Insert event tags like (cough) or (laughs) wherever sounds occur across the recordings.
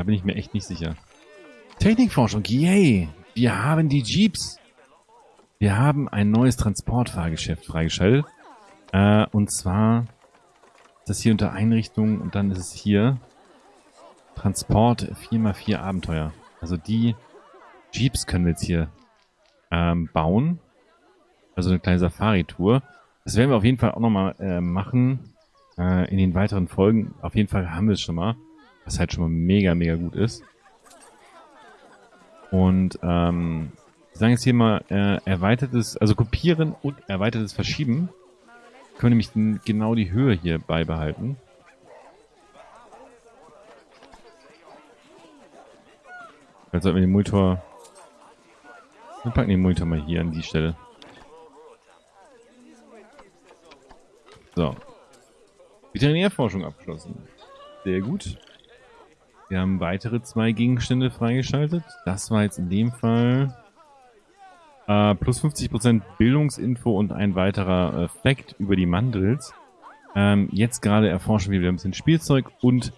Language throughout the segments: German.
Da bin ich mir echt nicht sicher. Technikforschung, yay! Wir haben die Jeeps. Wir haben ein neues Transportfahrgeschäft freigeschaltet. Äh, und zwar ist das hier unter Einrichtung und dann ist es hier Transport 4x4 Abenteuer. Also die Jeeps können wir jetzt hier ähm, bauen. Also eine kleine Safari-Tour. Das werden wir auf jeden Fall auch nochmal äh, machen äh, in den weiteren Folgen. Auf jeden Fall haben wir es schon mal. Was halt schon mal mega, mega gut ist. Und ähm, wir sagen jetzt hier mal äh, erweitertes, also kopieren und erweitertes Verschieben. Können wir nämlich genau die Höhe hier beibehalten. Jetzt sollten wir den Monitor... Wir packen den Monitor mal hier an die Stelle. So. Veterinärforschung abgeschlossen. Sehr gut. Wir haben weitere zwei Gegenstände freigeschaltet. Das war jetzt in dem Fall äh, plus 50% Bildungsinfo und ein weiterer äh, Fact über die Mandrills. Ähm, jetzt gerade erforschen wir wieder ein bisschen Spielzeug und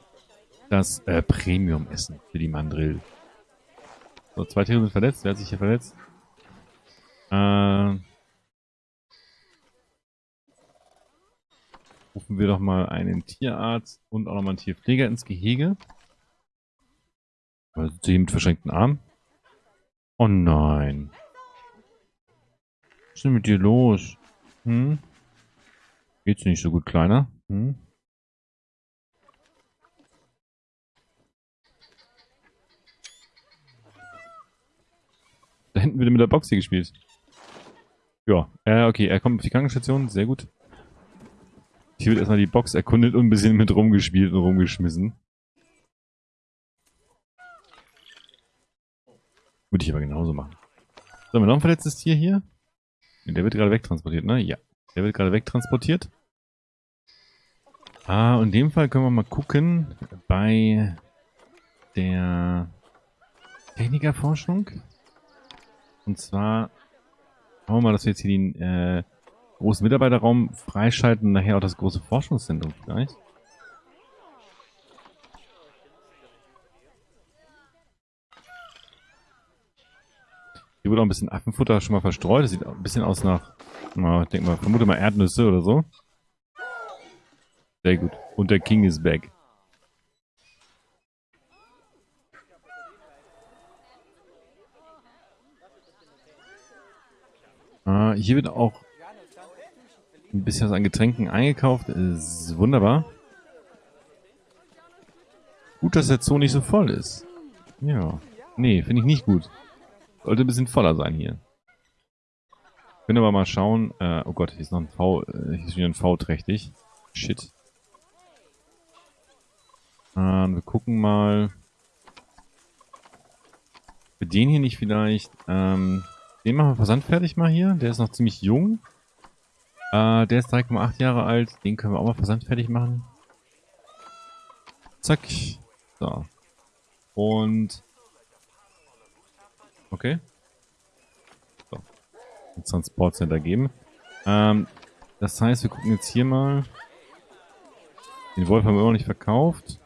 das äh, Premium-Essen für die Mandrill. So, zwei Tiere sind verletzt. Wer hat sich hier verletzt? Äh, rufen wir doch mal einen Tierarzt und auch nochmal einen Tierpfleger ins Gehege. Also sie mit verschränkten Armen. Oh nein. Was ist denn mit dir los? Hm? Geht's nicht so gut, Kleiner? Hm? Da hinten wird mit der Box hier gespielt. Ja, äh, okay, er kommt auf die Krankenstation, sehr gut. Hier wird erstmal die Box erkundet und ein bisschen mit rumgespielt und rumgeschmissen. Würde ich aber genauso machen. So, haben wir noch ein verletztes Tier hier? Der wird gerade wegtransportiert, ne? Ja. Der wird gerade wegtransportiert. Ah, in dem Fall können wir mal gucken bei der Technikerforschung. Und zwar schauen wir mal, dass wir jetzt hier den äh, großen Mitarbeiterraum freischalten und nachher auch das große Forschungszentrum vielleicht. Hier wurde auch ein bisschen Affenfutter schon mal verstreut. Das sieht ein bisschen aus nach, na, ich denke mal, vermute mal Erdnüsse oder so. Sehr gut. Und der King ist back. Äh, hier wird auch ein bisschen was an Getränken eingekauft. Ist wunderbar. Gut, dass der Zoo nicht so voll ist. Ja. Nee, finde ich nicht gut. Sollte ein bisschen voller sein hier. Können aber mal schauen. Äh, oh Gott, hier ist noch ein V. Äh, hier ist wieder ein V trächtig. Shit. Äh, wir gucken mal. Für den hier nicht vielleicht. Ähm, den machen wir versandfertig mal hier. Der ist noch ziemlich jung. Äh, der ist 3,8 Jahre alt. Den können wir auch mal versandfertig machen. Zack. So. Und Okay. So. Ein Transportcenter geben. Ähm, das heißt, wir gucken jetzt hier mal. Den Wolf haben wir immer noch nicht verkauft.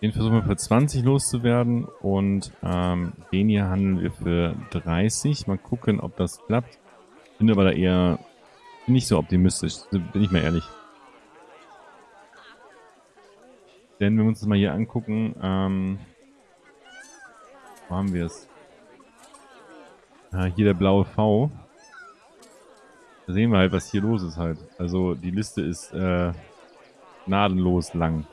Den versuchen wir für 20 loszuwerden und ähm, den hier handeln wir für 30. Mal gucken, ob das klappt. Bin aber da eher nicht so optimistisch, bin ich mal ehrlich. Denn wenn wir uns das mal hier angucken, ähm, wo haben wir es? Ah, hier der blaue V. Da sehen wir halt, was hier los ist halt. Also die Liste ist äh, gnadenlos lang.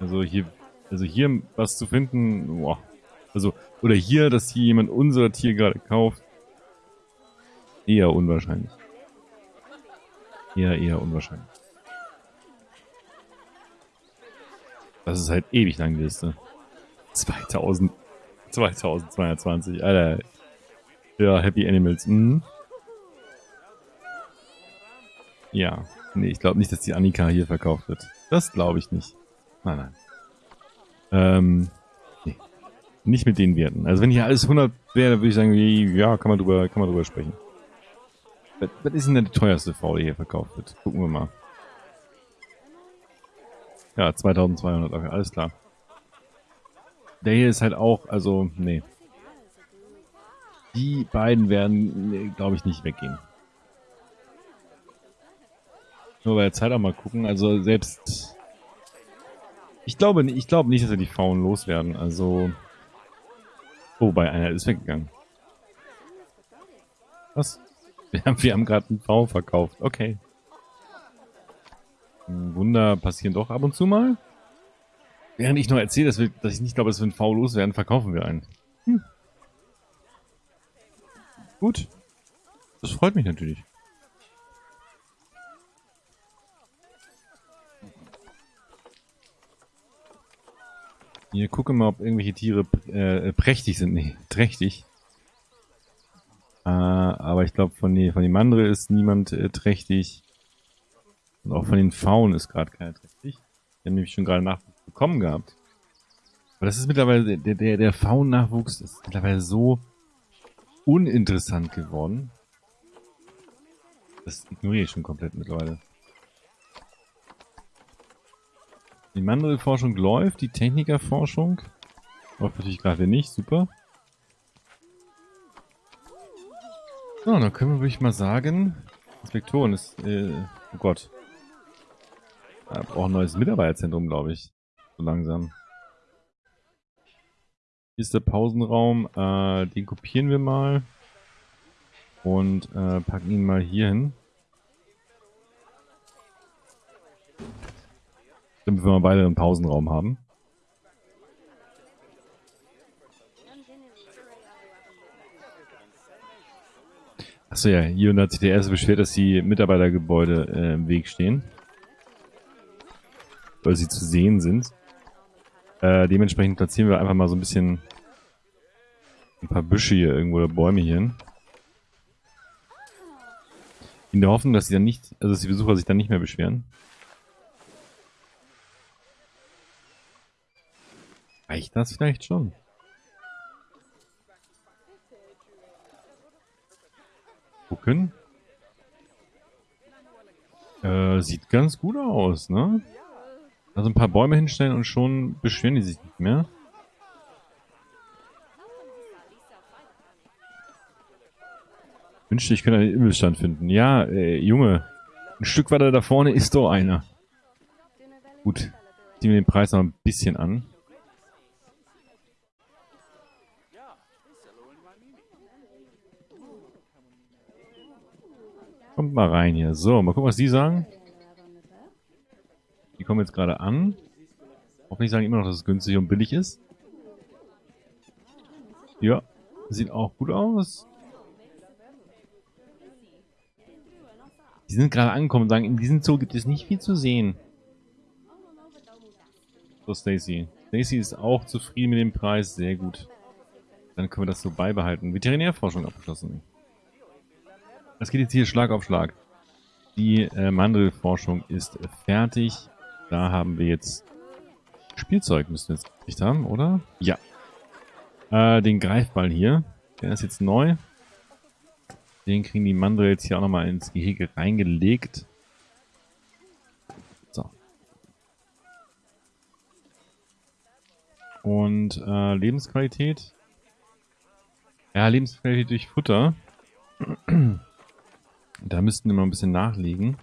Also hier, also hier was zu finden, boah. Also, oder hier, dass hier jemand unser Tier gerade kauft. Eher unwahrscheinlich. Eher, eher unwahrscheinlich. Das ist halt ewig lang die Liste. 2000. 2220. Alter. Ja, Happy Animals. Mhm. Ja. Nee, ich glaube nicht, dass die Annika hier verkauft wird. Das glaube ich nicht. Nein, nein. Ähm, nee. Nicht mit den Werten. Also wenn hier alles 100 wäre, würde ich sagen, ja, kann man drüber, kann man drüber sprechen. Was, ist denn der teuerste V, der hier verkauft wird? Gucken wir mal. Ja, 2200, okay, alles klar. Der hier ist halt auch, also, nee. Die beiden werden, glaube ich, nicht weggehen. Nur bei der Zeit auch mal gucken, also selbst... Ich glaube, ich glaube nicht, dass wir die Frauen loswerden, also... Oh, bei einer ist weggegangen. Was? (laughs) Wir haben, wir haben gerade einen V verkauft. Okay. Wunder passieren doch ab und zu mal. Während ich noch erzähle, dass, wir, dass ich nicht glaube, dass wir einen V loswerden, verkaufen wir einen. Hm. Gut. Das freut mich natürlich. Hier, gucke mal, ob irgendwelche Tiere äh, prächtig sind. Nee, trächtig. Äh, aber ich glaube, von, die, von den Mandre ist niemand äh, trächtig. Und auch von den Faunen ist gerade keiner trächtig. Die haben nämlich schon gerade Nachwuchs bekommen gehabt. Aber das ist mittlerweile, der, der, der Faun-Nachwuchs ist mittlerweile so uninteressant geworden. Das ignoriere ich schon komplett mittlerweile. Die Mandel-Forschung läuft, die Technikerforschung läuft natürlich gerade nicht, super. So, dann können wir, würde ich mal sagen, Inspektoren ist, äh, oh Gott. Er braucht ein neues Mitarbeiterzentrum, glaube ich. So langsam. Hier ist der Pausenraum. Äh, den kopieren wir mal. Und äh, packen ihn mal hier hin. Damit wir mal beide einen Pausenraum haben. Achso ja, hier hat sich der erste beschwert, dass die Mitarbeitergebäude äh, im Weg stehen. Weil sie zu sehen sind. Äh, dementsprechend platzieren wir einfach mal so ein bisschen ein paar Büsche hier irgendwo oder Bäume hier hin. In der Hoffnung, dass sie dann nicht, also dass die Besucher sich dann nicht mehr beschweren. Reicht das vielleicht schon? gucken. Äh, sieht ganz gut aus, ne? Also ein paar Bäume hinstellen und schon beschweren die sich nicht mehr. Wünschte, ich könnte einen Immelstand finden. Ja, äh, Junge. Ein Stück weiter da vorne ist doch einer. Gut. Ziehen wir den Preis noch ein bisschen an. Kommt mal rein hier. So, mal gucken, was die sagen. Die kommen jetzt gerade an. Hoffentlich sagen immer noch, dass es günstig und billig ist. Ja, sieht auch gut aus. Die sind gerade angekommen und sagen, in diesem Zoo gibt es nicht viel zu sehen. So, Stacy. Stacy ist auch zufrieden mit dem Preis. Sehr gut. Dann können wir das so beibehalten. Veterinärforschung abgeschlossen. Das geht jetzt hier Schlag auf Schlag. Die äh, Mandelforschung ist fertig. Da haben wir jetzt Spielzeug, müssen wir jetzt gekriegt haben, oder? Ja. Äh, den Greifball hier. Der ist jetzt neu. Den kriegen die Mandel jetzt hier auch nochmal ins Gehege reingelegt. So. Und äh, Lebensqualität. Ja, Lebensqualität durch Futter. (clears throat) Da müssten wir mal ein bisschen nachlegen.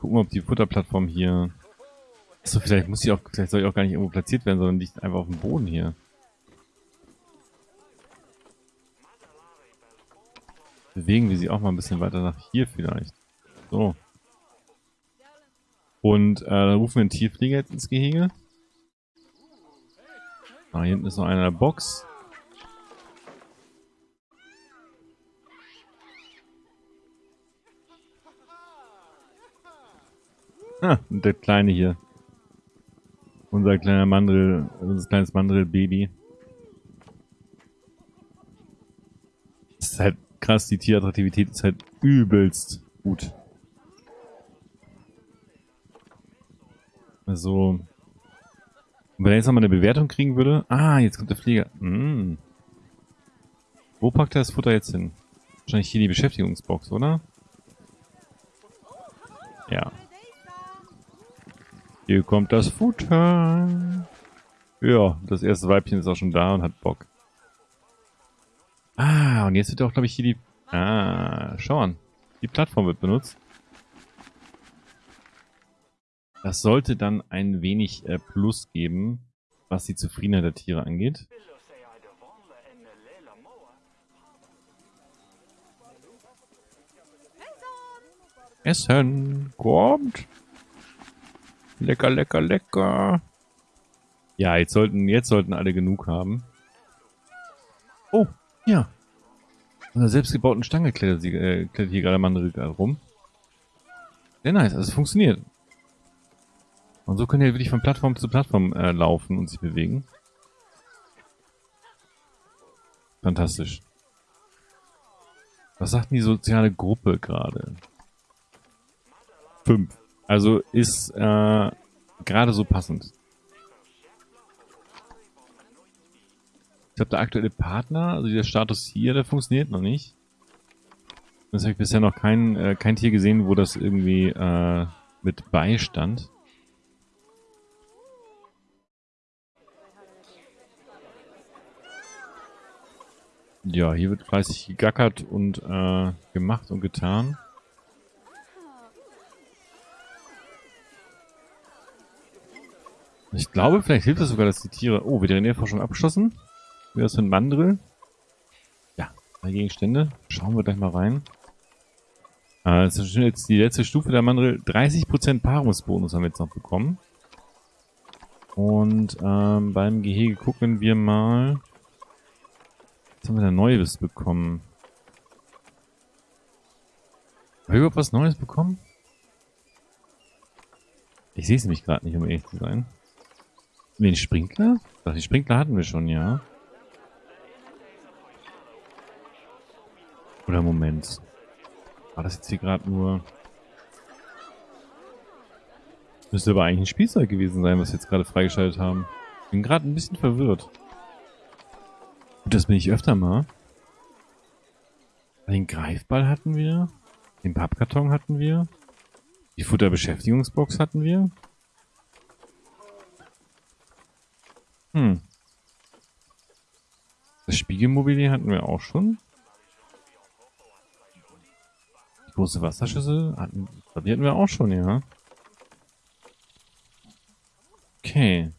Gucken wir, ob die Futterplattform hier... Achso, vielleicht muss sie auch, vielleicht soll ich auch gar nicht irgendwo platziert werden, sondern liegt einfach auf dem Boden hier. Bewegen wir sie auch mal ein bisschen weiter nach hier vielleicht. So. Und äh, dann rufen wir einen Tierpfleger jetzt ins Gehege. Ah, hier hinten ist noch einer in der Box. Ah, und der Kleine hier. Unser kleiner Mandel, unser kleines Mandel-Baby. Das ist halt krass, die Tierattraktivität ist halt übelst gut. Also, wenn er jetzt nochmal eine Bewertung kriegen würde. Ah, jetzt kommt der Flieger. Mm. Wo packt er das Futter jetzt hin? Wahrscheinlich hier die Beschäftigungsbox, oder? Ja. Hier kommt das Futter. Ja, das erste Weibchen ist auch schon da und hat Bock. Ah, und jetzt wird auch, glaube ich, hier die... Ah, schau an. Die Plattform wird benutzt. Das sollte dann ein wenig äh, Plus geben, was die Zufriedenheit der Tiere angeht. Essen kommt. Lecker, lecker, lecker. Ja, jetzt sollten, jetzt sollten alle genug haben. Oh, ja. An der selbstgebauten Stange klettert, sie, äh, klettert hier gerade Mandel rum. Sehr nice, also es funktioniert. Und so können ihr wirklich von Plattform zu Plattform äh, laufen und sich bewegen. Fantastisch. Was sagt denn die soziale Gruppe gerade? Fünf. Also ist äh, gerade so passend. Ich glaube, der aktuelle Partner, also der Status hier, der funktioniert noch nicht. Das habe ich bisher noch kein, äh, kein Tier gesehen, wo das irgendwie äh, mit beistand. Ja, hier wird fleißig gegackert und äh, gemacht und getan. Ich glaube, vielleicht hilft es sogar, dass die Tiere... Oh, Veterinärforschung abgeschlossen. Wie das für ein Mandrill? Ja, drei Gegenstände. Schauen wir gleich mal rein. Äh, das ist jetzt die letzte Stufe der Mandrill. 30% Paarungsbonus haben wir jetzt noch bekommen. Und ähm, beim Gehege gucken wir mal... Was haben wir da Neues bekommen? Haben wir überhaupt was Neues bekommen? Ich sehe es nämlich gerade nicht, um ehrlich zu sein. Den Sprinkler? Ach, die Sprinkler hatten wir schon, ja. Oder Moment. War das jetzt hier gerade nur... Müsste aber eigentlich ein Spielzeug gewesen sein, was wir jetzt gerade freigeschaltet haben. Bin gerade ein bisschen verwirrt. Gut, das bin ich öfter mal. Den Greifball hatten wir. Den Pappkarton hatten wir. Die Futterbeschäftigungsbox hatten wir. Hm. Das Spiegelmobilier hatten wir auch schon. Die große Wasserschüssel hatten, die hatten wir auch schon, ja. Okay.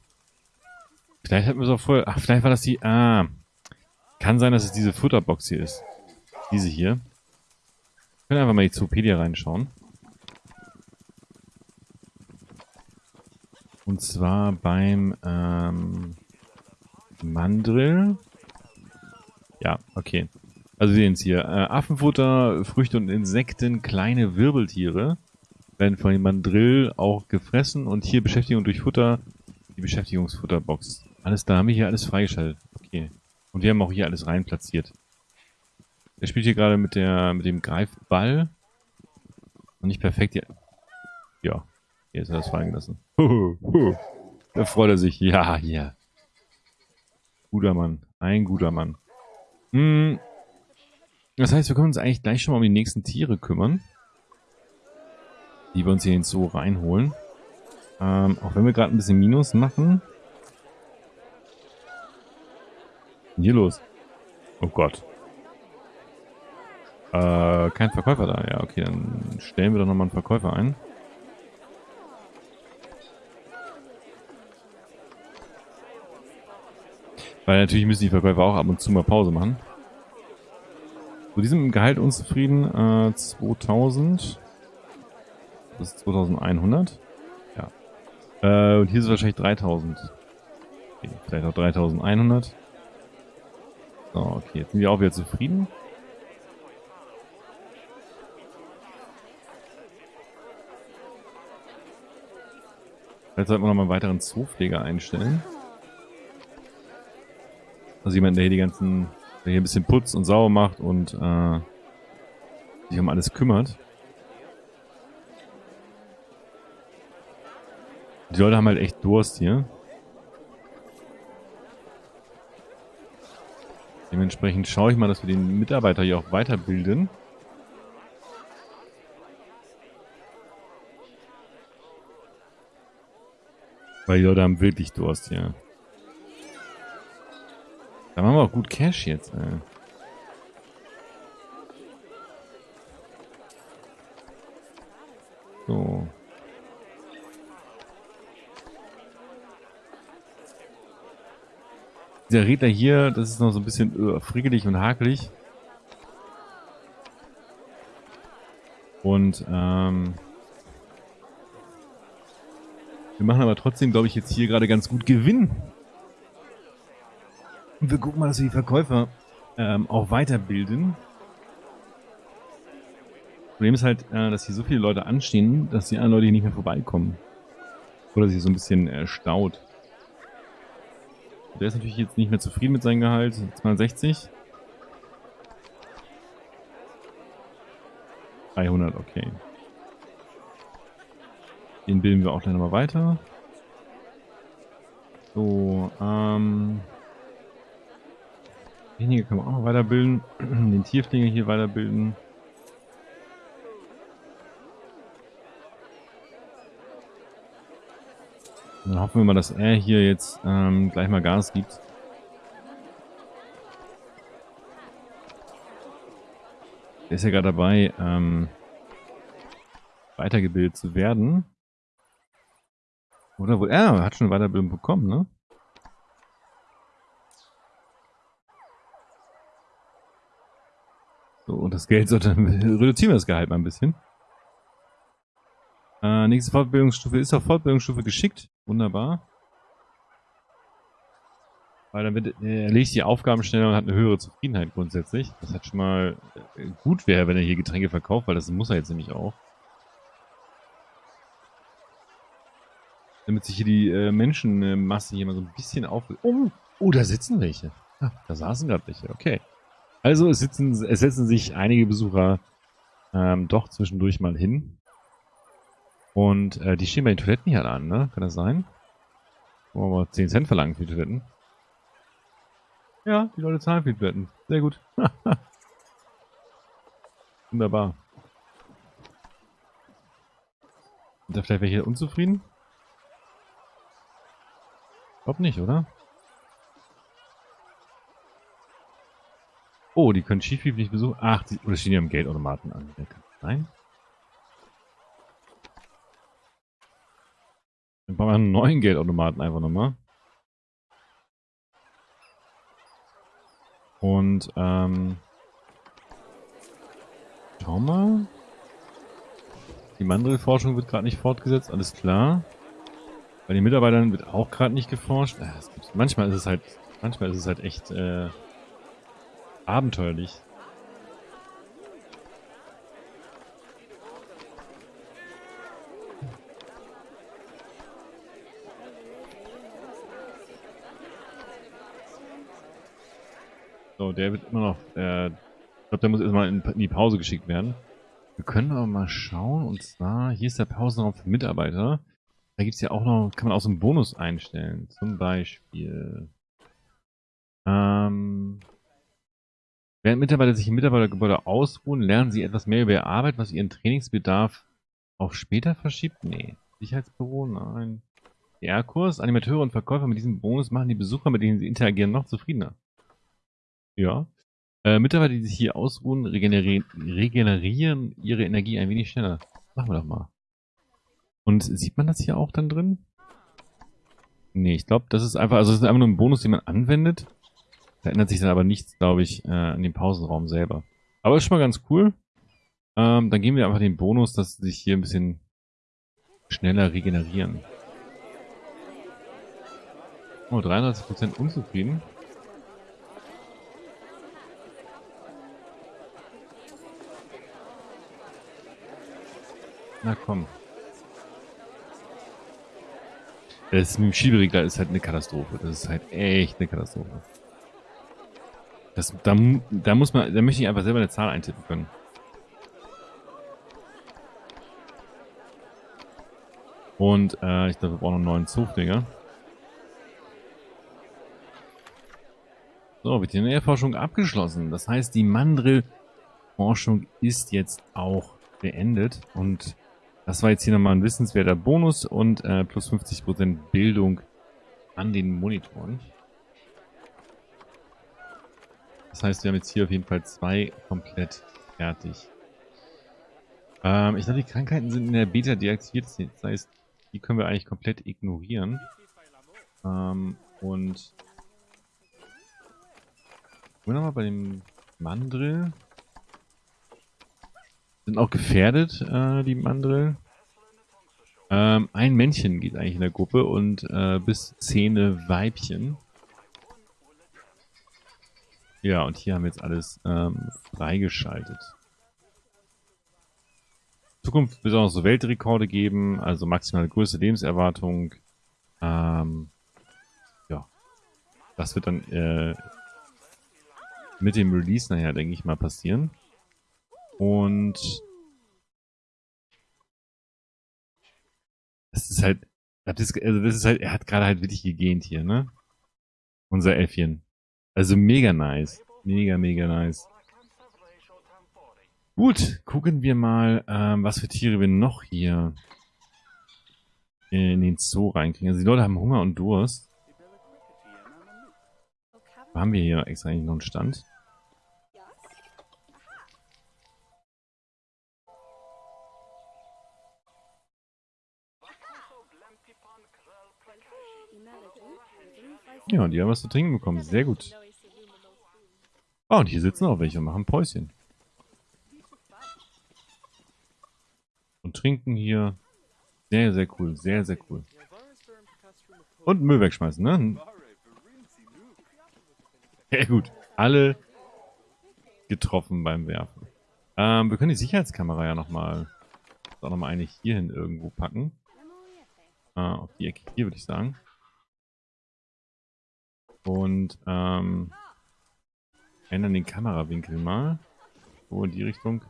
Vielleicht hatten wir es auch vorher... Ach, vielleicht war das die... Ah. Kann sein, dass es diese Futterbox hier ist. Diese hier. Wir können einfach mal die Zoopedia reinschauen. Und zwar beim ähm, Mandrill. Ja, okay. Also sehen es hier. Äh, Affenfutter, Früchte und Insekten, kleine Wirbeltiere werden von dem Mandrill auch gefressen. Und hier Beschäftigung durch Futter, die Beschäftigungsfutterbox. Alles da haben wir hier alles freigeschaltet. Okay. Und wir haben auch hier alles rein platziert. Er spielt hier gerade mit der mit dem Greifball. Und nicht perfekt. Ja, ja. Jetzt hat er es fallen gelassen. Da freut er sich. Ja, ja. Guter Mann. Ein guter Mann. Hm. Das heißt, wir können uns eigentlich gleich schon mal um die nächsten Tiere kümmern. Die wir uns hier in den Zoo reinholen. Ähm, auch wenn wir gerade ein bisschen Minus machen. Hier los. Oh Gott. Äh, kein Verkäufer da. Ja, okay, dann stellen wir doch nochmal einen Verkäufer ein. Weil natürlich müssen die Verkäufer auch ab und zu mal Pause machen. So, die sind mit dem Gehalt unzufrieden. Äh, 2000. Das ist 2100. Ja. Äh, und hier ist es wahrscheinlich 3000. Okay, vielleicht auch 3100. So, okay, jetzt sind die auch wieder zufrieden. Jetzt sollten wir noch mal einen weiteren Zoopfleger einstellen. Also jemand, der hier die ganzen, der hier ein bisschen putzt und sauber macht und äh, sich um alles kümmert. Die Leute haben halt echt Durst hier. Dementsprechend schaue ich mal, dass wir den Mitarbeiter hier auch weiterbilden. Weil die Leute haben wirklich Durst hier. Da machen wir auch gut Cash jetzt, ey. So. Dieser Redner hier, das ist noch so ein bisschen äh, frickelig und hakelig. Und ähm, wir machen aber trotzdem, glaube ich, jetzt hier gerade ganz gut Gewinn. Und wir gucken mal, dass wir die Verkäufer ähm, auch weiterbilden. Problem ist halt, äh, dass hier so viele Leute anstehen, dass die anderen Leute hier nicht mehr vorbeikommen. Oder sich so ein bisschen äh, staut. Der ist natürlich jetzt nicht mehr zufrieden mit seinem Gehalt. 260. 300, okay. Den bilden wir auch gleich nochmal weiter. So, ähm... Denjenigen können wir auch noch weiterbilden. (clears throat) Den Tierpfleger hier weiterbilden. Dann hoffen wir mal, dass er hier jetzt ähm, gleich mal Gas gibt. Er ist ja gerade dabei, ähm, weitergebildet zu werden. Oder wo? Er hat schon eine Weiterbildung bekommen, ne? Und das Geld (laughs) sollte, reduzieren wir das Gehalt mal ein bisschen. Äh, nächste Fortbildungsstufe ist auf Fortbildungsstufe geschickt. Wunderbar. Weil dann wird, äh, erledigt die Aufgaben schneller und hat eine höhere Zufriedenheit grundsätzlich. Das hat schon mal äh, gut wäre, wenn er hier Getränke verkauft, weil das muss er jetzt nämlich auch. Damit sich hier die äh, Menschenmasse hier mal so ein bisschen auf... Oh, oh, da sitzen welche. Ah, da saßen gerade welche, okay. Also es, sitzen, es setzen sich einige Besucher ähm, doch zwischendurch mal hin. Und äh, die stehen bei den Toiletten hier an, ne? Kann das sein? Wollen wir mal 10 Cent verlangen für die Toiletten? Ja, die Leute zahlen für die Toiletten. Sehr gut. (laughs) Wunderbar. Sind da vielleicht welche unzufrieden? Glaub nicht, oder? Oh, die können Schieflieb nicht besuchen. Ach, die, oder stehen die am Geldautomaten an? Nein? Dann brauchen wir einen neuen Geldautomaten einfach nochmal. Und, ähm... Schau mal. Die Mandrill-Forschung wird gerade nicht fortgesetzt, alles klar. Bei den Mitarbeitern wird auch gerade nicht geforscht. Äh, manchmal ist es halt, manchmal ist es halt echt äh, abenteuerlich. So, der wird immer noch, äh, ich glaube, der muss erstmal in, in die Pause geschickt werden. Wir können aber mal schauen, und zwar, hier ist der Pausenraum für Mitarbeiter. Da gibt es ja auch noch, kann man auch so einen Bonus einstellen. Zum Beispiel. Ähm, während Mitarbeiter sich im Mitarbeitergebäude ausruhen, lernen sie etwas mehr über ihre Arbeit, was ihren Trainingsbedarf auch später verschiebt? Nee. Sicherheitsbüro? Nein. DR-Kurs, Animateure und Verkäufer mit diesem Bonus machen die Besucher, mit denen sie interagieren, noch zufriedener. Ja. Äh, Mitarbeiter, die sich hier ausruhen, regenerieren, regenerieren ihre Energie ein wenig schneller. Machen wir doch mal. Und sieht man das hier auch dann drin? Nee, ich glaube, das ist einfach, also das ist einfach nur ein Bonus, den man anwendet. Da ändert sich dann aber nichts, glaube ich, äh, an dem Pausenraum selber. Aber ist schon mal ganz cool. Ähm, dann geben wir einfach den Bonus, dass sie sich hier ein bisschen schneller regenerieren. Oh, 33% unzufrieden. Na komm. Das mit dem Schieberegler ist halt eine Katastrophe. Das ist halt echt eine Katastrophe. Das, da, da muss man, da möchte ich einfach selber eine Zahl eintippen können. Und äh, ich glaube, wir brauchen einen neuen Zugdinger. So, Veterinärforschung abgeschlossen. Das heißt, die Mandrill-Forschung ist jetzt auch beendet. Und Das war jetzt hier nochmal ein wissenswerter Bonus und äh, plus 50% Bildung an den Monitoren. Das heißt, wir haben jetzt hier auf jeden Fall zwei komplett fertig. Ähm, ich glaube, die Krankheiten sind in der Beta deaktiviert. Das heißt, die können wir eigentlich komplett ignorieren. Ähm, und... Gucken wir nochmal bei dem Mandrill. Sind auch gefährdet, äh, die Mandrill. Ähm, ein Männchen geht eigentlich in der Gruppe und äh, bis zehn Weibchen. Ja, und hier haben wir jetzt alles ähm, freigeschaltet. Zukunft wird auch noch so Weltrekorde geben, also maximale Größe, Lebenserwartung. Ähm, ja, das wird dann äh, mit dem Release nachher, denke ich mal, passieren. Und das ist halt, das ist, also das ist halt, er hat gerade halt wirklich gegähnt hier, ne? Unser Äffchen. Also mega nice. Mega, mega nice. Gut, gucken wir mal, ähm, was für Tiere wir noch hier in den Zoo reinkriegen. Also die Leute haben Hunger und Durst. Haben wir hier extra eigentlich noch einen Stand? Ja, die haben was zu trinken bekommen. Sehr gut. Oh, und hier sitzen auch welche und machen Päuschen. Und trinken hier. Sehr, sehr cool. Sehr, sehr cool. Und Müll wegschmeißen, ne? Sehr gut. Alle getroffen beim Werfen. Ähm, wir können die Sicherheitskamera ja nochmal auch nochmal eine hierhin irgendwo packen. Äh, auf die Ecke hier, würde ich sagen. Und ähm, ändern den Kamerawinkel mal. So in die Richtung.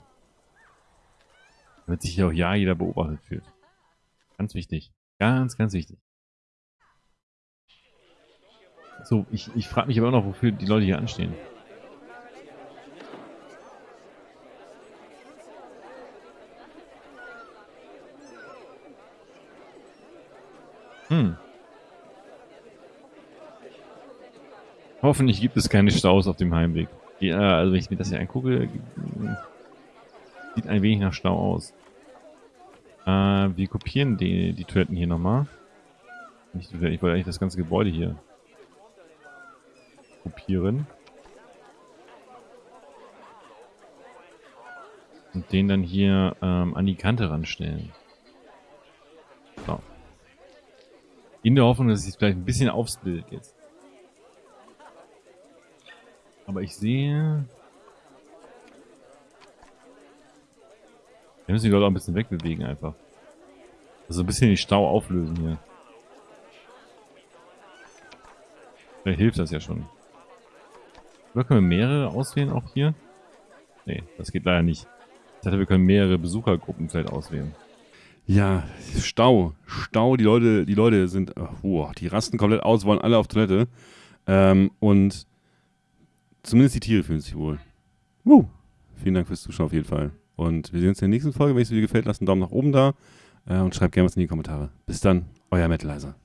Damit sich hier auch ja jeder beobachtet fühlt. Ganz wichtig. Ganz, ganz wichtig. So, ich, ich frage mich aber auch noch, wofür die Leute hier anstehen. Hoffentlich gibt es keine Staus auf dem Heimweg. Ja, also wenn ich mir das hier angucke, sieht ein wenig nach Stau aus. Äh, wir kopieren die, die Toiletten hier nochmal. Ich, ich wollte eigentlich das ganze Gebäude hier kopieren. Und den dann hier ähm, an die Kante ranstellen. So. In der Hoffnung, dass es sich vielleicht ein bisschen aufs Bild jetzt. Aber ich sehe... Wir müssen die Leute auch ein bisschen wegbewegen einfach. Also ein bisschen den Stau auflösen hier. Vielleicht hilft das ja schon. Oder können wir mehrere auswählen auch hier? Nee, das geht leider nicht. Ich dachte, wir können mehrere Besuchergruppen vielleicht auswählen. Ja, Stau. Stau, die Leute, die Leute sind, oh, die rasten komplett aus, wollen alle auf Toilette. Ähm, und zumindest die Tiere fühlen sich wohl. Uh. Vielen Dank fürs Zuschauen auf jeden Fall. Und wir sehen uns in der nächsten Folge. Wenn es dir gefällt, lasst einen Daumen nach oben da äh, und schreibt gerne was in die Kommentare. Bis dann, euer Metalizer.